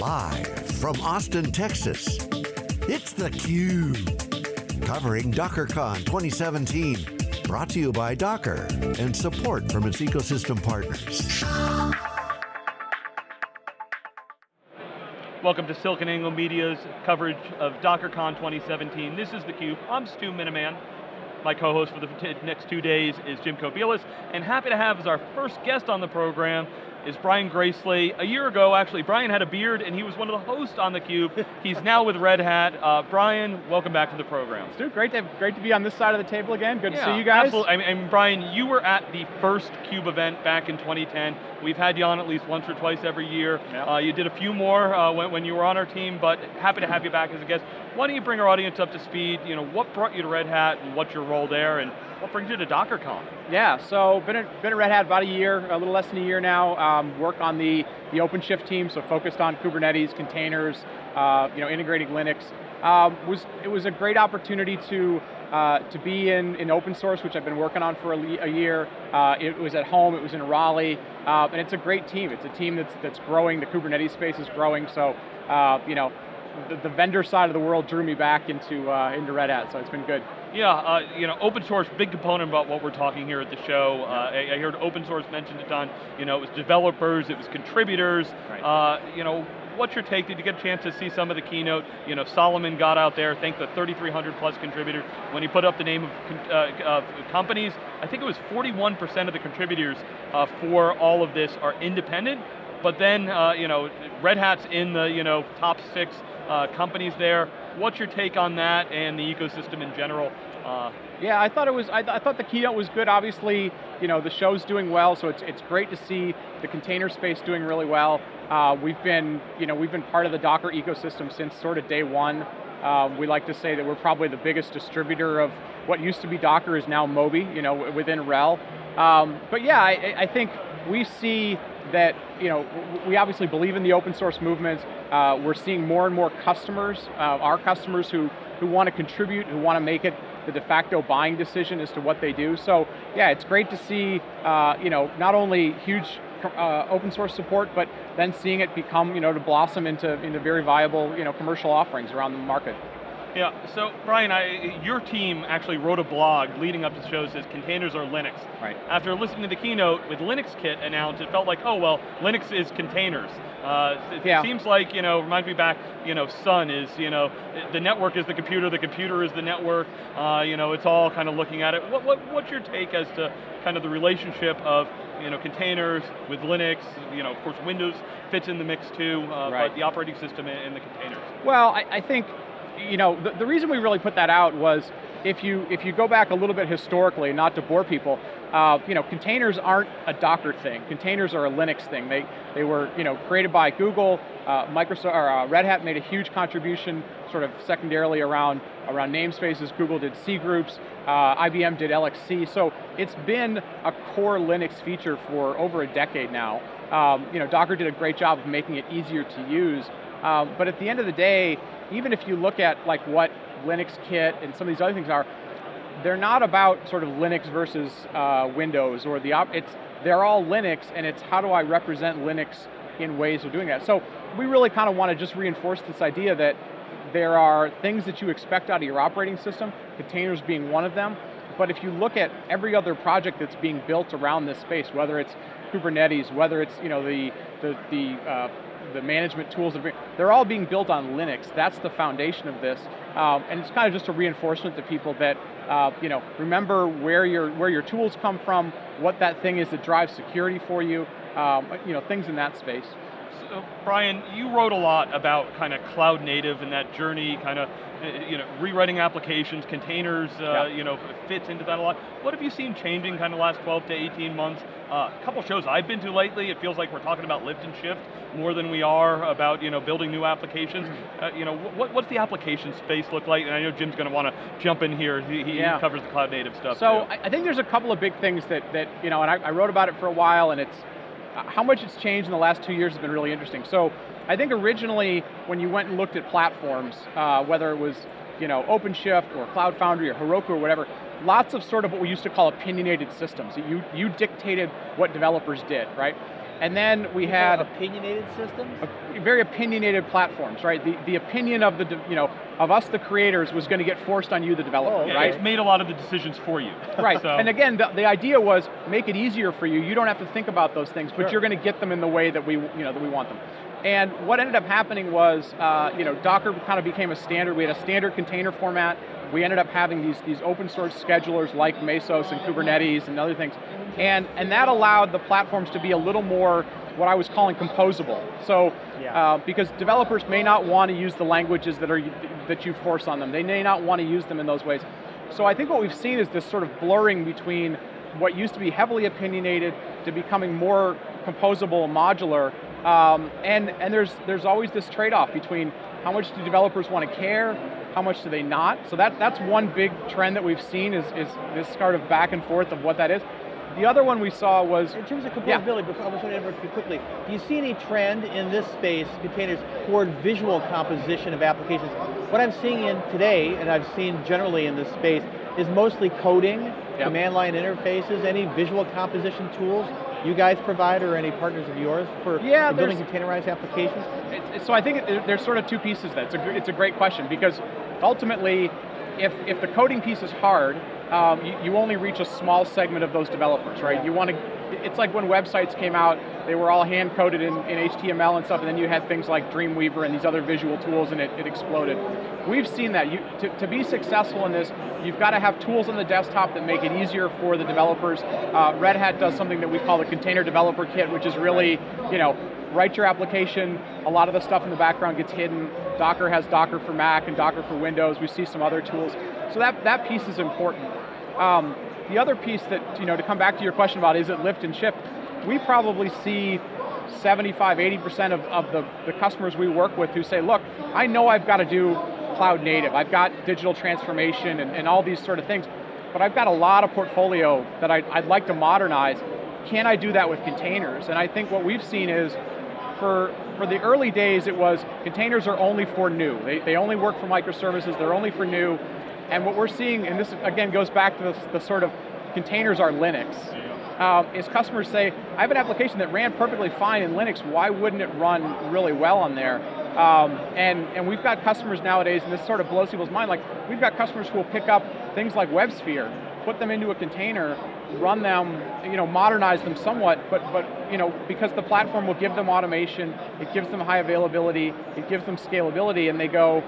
Live from Austin, Texas, it's theCUBE. Covering DockerCon 2017. Brought to you by Docker and support from its ecosystem partners. Welcome to SiliconANGLE Media's coverage of DockerCon 2017. This is theCUBE, I'm Stu Miniman. My co-host for the next two days is Jim Kobielus, and happy to have as our first guest on the program is Brian Gracely. A year ago, actually, Brian had a beard and he was one of the hosts on theCUBE. He's now with Red Hat. Uh, Brian, welcome back to the program. Stu, great to, great to be on this side of the table again. Good yeah, to see you guys. Absolutely, I mean, Brian, you were at the first CUBE event back in 2010. We've had you on at least once or twice every year. Yep. Uh, you did a few more uh, when, when, you were on our team, but happy to have you back as a guest. Why don't you bring our audience up to speed? You know, what brought you to Red Hat and what's your role there and what brings you to DockerCon? Yeah, so been at, been at Red Hat about a year, a little less than a year now. Um, work on the, the OpenShift team, so focused on Kubernetes, containers, uh, you know, integrating Linux. Um, was It was a great opportunity to uh, to be in, in open source, which I've been working on for a, a year. Uh, it was at home, it was in Raleigh, uh, and it's a great team. It's a team that's, that's growing, the Kubernetes space is growing, so uh, you know, the, the, vendor side of the world drew me back into, uh, into Red Hat, so it's been good. Yeah, uh, you know, open source, big component about what we're talking here at the show. Uh, I, I, heard open source mentioned a ton. You know, it was developers, it was contributors. Right. Uh, you know, what's your take? Did you get a chance to see some of the keynote? You know, Solomon got out there, thanked the 3,300 plus contributors. When he put up the name of uh, companies, I think it was 41% of the contributors uh, for all of this are independent, but then, uh, you know, Red Hat's in the, you know, top six uh, companies there. What's your take on that and the ecosystem in general? Uh, yeah, I thought it was. I, th I, thought the keynote was good. Obviously, you know the show's doing well, so it's it's great to see the container space doing really well. Uh, we've been, you know, we've been part of the Docker ecosystem since sort of day one. Uh, we like to say that we're probably the biggest distributor of what used to be Docker is now Moby, you know, within RHEL. Um, but yeah, I, I think we see that, you know, we obviously believe in the open source movement. Uh, we're seeing more and more customers, uh, our customers who, who want to contribute, who want to make it the de facto buying decision as to what they do. So yeah, it's great to see, uh, you know, not only huge uh, open source support, but then seeing it become, you know, to blossom into, into very viable, you know, commercial offerings around the market. Yeah, so Brian, I, your team actually wrote a blog leading up to the show that says containers are Linux. Right. After listening to the keynote with LinuxKit announced, it felt like, oh well, Linux is containers. Uh, it yeah. seems like, you know, reminds me back, you know, Sun is, you know, the network is the computer, the computer is the network, uh, you know, it's all kind of looking at it. What, what, what's your take as to kind of the relationship of, you know, containers with Linux, you know, of course Windows fits in the mix too, uh, right. but the operating system and the containers. Well, I, I think you know, the, the, reason we really put that out was if you if you go back a little bit historically, not to bore people, uh, you know, containers aren't a Docker thing. Containers are a Linux thing. They they were you know created by Google. Uh, Microsoft or uh, Red Hat made a huge contribution, sort of secondarily around around namespaces. Google did cgroups. Uh, IBM did LXC. So it's been a core Linux feature for over a decade now. Um, you know, Docker did a great job of making it easier to use. Um, but at the end of the day, even if you look at like what Linux Kit and some of these other things are, they're not about sort of Linux versus uh, Windows or the, op it's, they're all Linux and it's how do I represent Linux in ways of doing that. So we really kind of want to just reinforce this idea that there are things that you expect out of your operating system, containers being one of them, but if you look at every other project that's being built around this space, whether it's Kubernetes, whether it's you know the the, the uh, the management tools, they're all being built on Linux. That's the foundation of this. Um, and it's kind of just a reinforcement to people that, uh, you know, remember where your, where your tools come from, what that thing is that drives security for you, um, you know, things in that space. So, Brian, you wrote a lot about kind of cloud native and that journey, kind of, you know, rewriting applications, containers, uh, yeah. you know, fits into that a lot. What have you seen changing kind of last 12 to 18 months? Uh, a couple shows I've been to lately, it feels like we're talking about lift and shift more than we are about you know building new applications. Mm-hmm. Uh, you know, what, what's the application space look like? And I know Jim's going to want to jump in here. He, he, yeah. covers the cloud native stuff. So too. I think there's a couple of big things that that you know, and I, I wrote about it for a while, and it's how much it's changed in the last two years has been really interesting. So I think originally when you went and looked at platforms, uh, whether it was you know, OpenShift or Cloud Foundry or Heroku or whatever, lots of sort of what we used to call opinionated systems. You, you dictated what developers did, right? And then we had opinionated systems, very opinionated platforms, right? The the opinion of the you know of us the creators was going to get forced on you the developer, oh, okay. right? It's made a lot of the decisions for you. Right. So. And again, the, the, idea was make it easier for you. You don't have to think about those things, but sure. you're going to get them in the way that we you know that we want them. And what ended up happening was, uh, you know, Docker kind of became a standard. We had a standard container format. We ended up having these, these open source schedulers like Mesos and Kubernetes and other things. And, and that allowed the platforms to be a little more what I was calling composable. So, yeah. uh, because developers may not want to use the languages that, are, that you force on them. They may not want to use them in those ways. So I think what we've seen is this sort of blurring between what used to be heavily opinionated to becoming more composable and modular. Um, and and there's, there's always this trade-off between how much do developers want to care, how much do they not? So that, that's one big trend that we've seen is, is this sort of back and forth of what that is. The other one we saw was... In terms of composability, yeah. before, I was going to interrupt you quickly, do you see any trend in this space, containers, toward visual composition of applications? What I'm seeing in today, and I've seen generally in this space, is mostly coding, yep. command line interfaces, any visual composition tools you guys provide or any partners of yours for, yeah, building containerized applications? So I think it, there's sort of two pieces that. It's a, it's a great question because ultimately, if, if the coding piece is hard, um, you, you, only reach a small segment of those developers, right? You want to, it's like when websites came out, they were all hand coded in, in, HTML and stuff, and then you had things like Dreamweaver and these other visual tools, and it, it exploded. We've seen that. You, to, to, be successful in this, you've got to have tools on the desktop that make it easier for the developers. Uh, Red Hat does something that we call the Container Developer Kit, which is really, you know, write your application, a lot of the stuff in the background gets hidden. Docker has Docker for Mac and Docker for Windows. We see some other tools. So that, that piece is important. Um, the other piece that, you know, to come back to your question about is it lift and shift, we probably see 75, 80% of, of the, the customers we work with who say, look, I know I've got to do cloud native, I've got digital transformation and, and all these sort of things, but I've got a lot of portfolio that I'd, I'd like to modernize. Can I do that with containers? And I think what we've seen is for, for the early days, it was containers are only for new. They, they only work for microservices, they're only for new. And what we're seeing, and this again goes back to the, the sort of containers are Linux, um, is customers say, I have an application that ran perfectly fine in Linux, why wouldn't it run really well on there? Um, and, and we've got customers nowadays, and this sort of blows people's mind, like we've got customers who will pick up things like WebSphere, put them into a container, run them, you know, modernize them somewhat, but, but you know, because the platform will give them automation, it gives them high availability, it gives them scalability, and they go,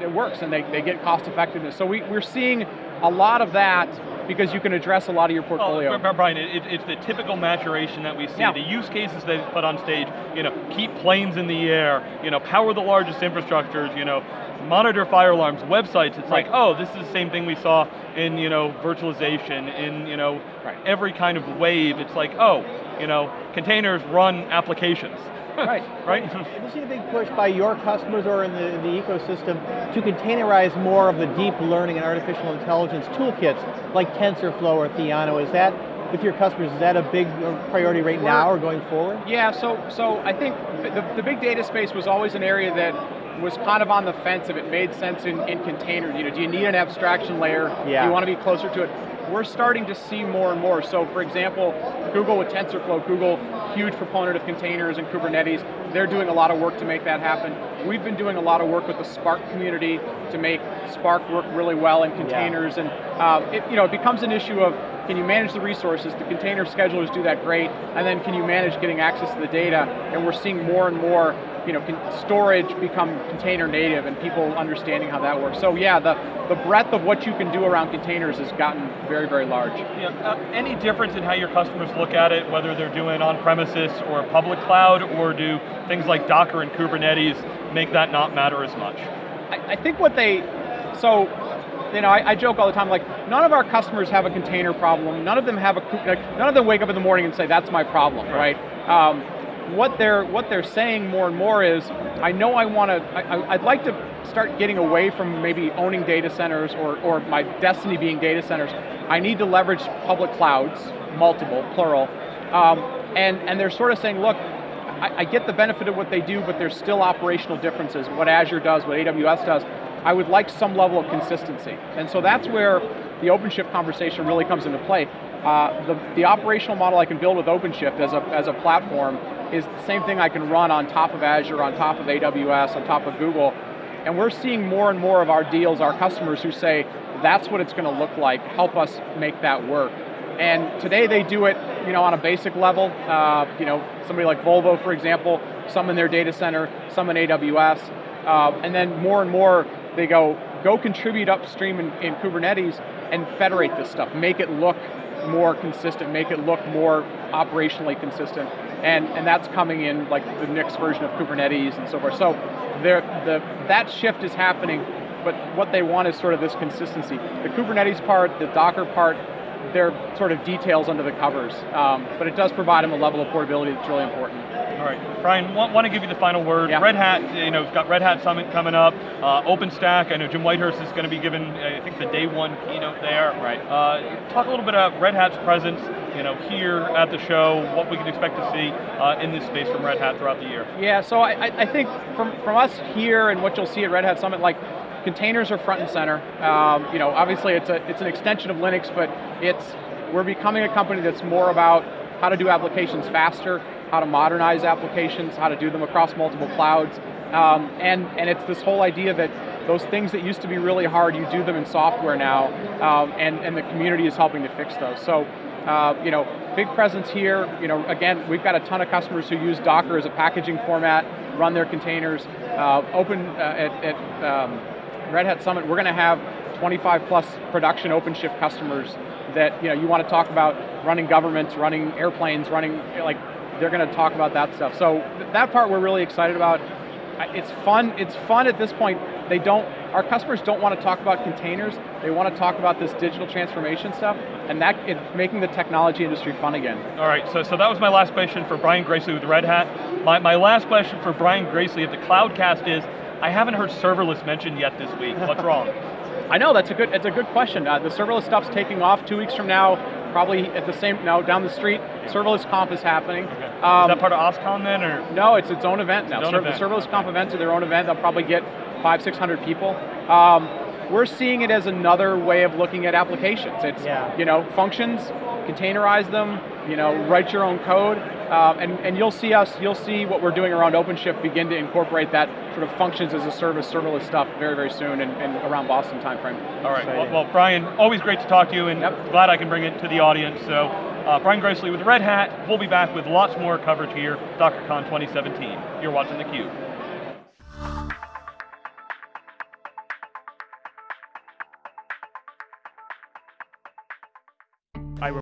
it works and they, they get cost effectiveness. So we, we're seeing a lot of that because you can address a lot of your portfolio. Oh, Brian, it, it's the typical maturation that we see. Yeah. The use cases they put on stage, you know, keep planes in the air, you know, power the largest infrastructures, you know, monitor fire alarms, websites, it's right. like, oh, this is the same thing we saw in, you know, virtualization, in, you know, right. every kind of wave. It's like, oh, you know, containers run applications. Right. right? Have you seen a big push by your customers or in the, the ecosystem to containerize more of the deep learning and artificial intelligence toolkits like TensorFlow or Theano? Is that with your customers, is that a big uh, priority right now or going forward? Yeah, so so I think the, the big data space was always an area that was kind of on the fence if it made sense in, in containers. You know, do you need an abstraction layer? Yeah. Do you want to be closer to it? We're starting to see more and more. So for example, Google with TensorFlow, Google, huge proponent of containers and Kubernetes, they're doing a lot of work to make that happen. We've been doing a lot of work with the Spark community to make Spark work really well in containers, yeah. and um, it, you know, it becomes an issue of can you manage the resources? The container schedulers do that great, and then can you manage getting access to the data? And we're seeing more and more you know, can storage become container native and people understanding how that works. So yeah, the, the breadth of what you can do around containers has gotten very, very large. Yeah, uh, any difference in how your customers look at it, whether they're doing on-premises or public cloud, or do things like Docker and Kubernetes make that not matter as much? I, I think what they, so you know, I, I, joke all the time, like, none of our customers have a container problem, none of them have a, like, none of them wake up in the morning and say, that's my problem, right? Um, what they're what they're saying more and more is, I know I want to, I'd like to start getting away from maybe owning data centers or, or my destiny being data centers. I need to leverage public clouds, multiple, plural, um, and, and they're sort of saying, look, I, I get the benefit of what they do, but there's still operational differences, what Azure does, what AWS does. I would like some level of consistency. And so that's where the OpenShift conversation really comes into play. Uh, the, the operational model I can build with OpenShift as a, as a platform is the same thing I can run on top of Azure, on top of AWS, on top of Google. And we're seeing more and more of our deals, our customers who say, that's what it's going to look like, help us make that work. And today they do it you know, on a basic level. Uh, you know, somebody like Volvo, for example, some in their data center, some in AWS. Uh, and then more and more, they go, go contribute upstream in, in Kubernetes and federate this stuff, make it look more consistent, make it look more operationally consistent. And, and that's coming in like the next version of Kubernetes and so forth. So the, that shift is happening, but what they want is sort of this consistency. The Kubernetes part, the Docker part, they're sort of details under the covers, um, but it does provide them a level of portability that's really important. All right, Brian, want, want to give you the final word. Yeah. Red Hat, you know, we've got Red Hat Summit coming up. Uh, OpenStack, I know Jim Whitehurst is going to be given, I think, the day one keynote there. Right. Uh, talk a little bit about Red Hat's presence, you know, here at the show, what we can expect to see uh, in this space from Red Hat throughout the year. Yeah, so I, I think from, from us here and what you'll see at Red Hat Summit, like containers are front and center. Um, you know, obviously it's a it's an extension of Linux, but it's we're becoming a company that's more about how to do applications faster, how to modernize applications, how to do them across multiple clouds, um, and, and it's this whole idea that those things that used to be really hard, you do them in software now, um, and, and the community is helping to fix those. So, uh, you know, big presence here, you know, again, we've got a ton of customers who use Docker as a packaging format, run their containers, uh, open uh, at, at um, Red Hat Summit, we're going to have 25 plus production OpenShift customers that you know you want to talk about running governments, running airplanes, running like they're going to talk about that stuff. So th that part we're really excited about. It's fun. It's fun at this point. They don't. Our customers don't want to talk about containers. They want to talk about this digital transformation stuff, and that making the technology industry fun again. All right. So so that was my last question for Brian Gracely with Red Hat. My my last question for Brian Gracely at the Cloudcast is. I haven't heard serverless mentioned yet this week. What's wrong? I know that's a good. It's a good question. Uh, the serverless stuff's taking off. Two weeks from now, probably at the same now down the street. Serverless Conf is happening. Okay. Um, is that part of OSCON then, or no? It's its own event now. Own event. The serverless Conf events are their own event. They'll probably get five, six hundred people. Um, we're seeing it as another way of looking at applications. It's yeah. you know functions, containerize them, you know write your own code, um, and and you'll see us. You'll see what we're doing around OpenShift begin to incorporate that sort of functions as a service, serverless stuff very very soon, and, and around Boston timeframe. All right. Well, well, Brian, always great to talk to you, and yep. glad I can bring it to the audience. So, uh, Brian Gracely with Red Hat. We'll be back with lots more coverage here, DockerCon 2017. You're watching theCUBE.